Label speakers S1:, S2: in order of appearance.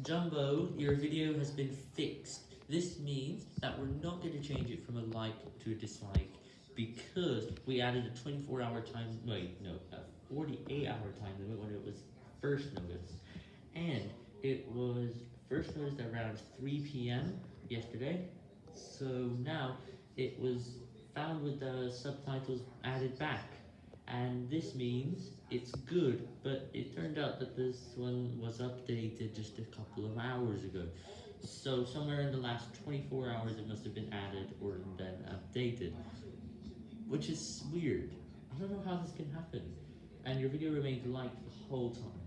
S1: Jumbo, your video has been fixed. This means that we're not going to change it from a like to a dislike because we added a 24 hour time, wait, no, a 48 hour time limit when it was first noticed. And it was first noticed around 3 p.m. yesterday. So now it was found with the subtitles added back. And this means it's good, but it turned out that this one was updated just a couple of hours ago. So somewhere in the last 24 hours it must have been added or then updated. Which is weird. I don't know how this can happen. And your video remained liked the whole time.